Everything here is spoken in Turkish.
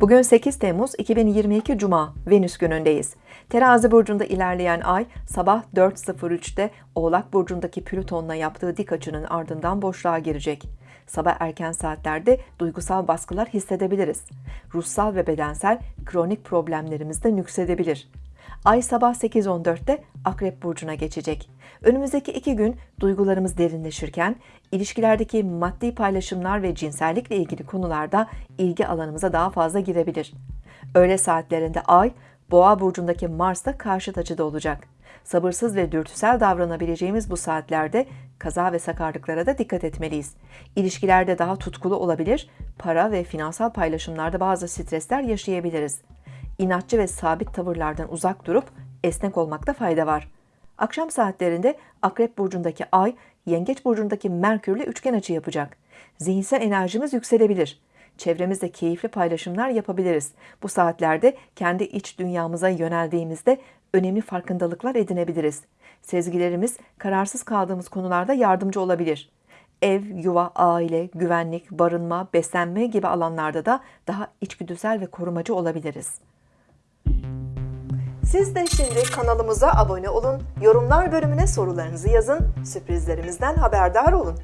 Bugün 8 Temmuz 2022 Cuma, Venüs günündeyiz. Terazi burcunda ilerleyen ay sabah 4.03'te Oğlak burcundaki Plüton'la yaptığı dik açının ardından boşluğa girecek. Sabah erken saatlerde duygusal baskılar hissedebiliriz. Ruhsal ve bedensel kronik problemlerimiz de nüksedebilir. Ay sabah 8.14'te Akrep Burcu'na geçecek. Önümüzdeki iki gün duygularımız derinleşirken, ilişkilerdeki maddi paylaşımlar ve cinsellikle ilgili konularda ilgi alanımıza daha fazla girebilir. Öğle saatlerinde Ay, Boğa Burcu'ndaki Mars'ta karşıt açıda olacak. Sabırsız ve dürtüsel davranabileceğimiz bu saatlerde kaza ve sakarlıklara da dikkat etmeliyiz. İlişkilerde daha tutkulu olabilir, para ve finansal paylaşımlarda bazı stresler yaşayabiliriz inatçı ve sabit tavırlardan uzak durup esnek olmakta fayda var. Akşam saatlerinde Akrep burcundaki Ay, Yengeç burcundaki Merkürle üçgen açı yapacak. Zihinsel enerjimiz yükselebilir. Çevremizde keyifli paylaşımlar yapabiliriz. Bu saatlerde kendi iç dünyamıza yöneldiğimizde önemli farkındalıklar edinebiliriz. Sezgilerimiz kararsız kaldığımız konularda yardımcı olabilir. Ev, yuva, aile, güvenlik, barınma, beslenme gibi alanlarda da daha içgüdüsel ve korumacı olabiliriz. Siz de şimdi kanalımıza abone olun, yorumlar bölümüne sorularınızı yazın, sürprizlerimizden haberdar olun.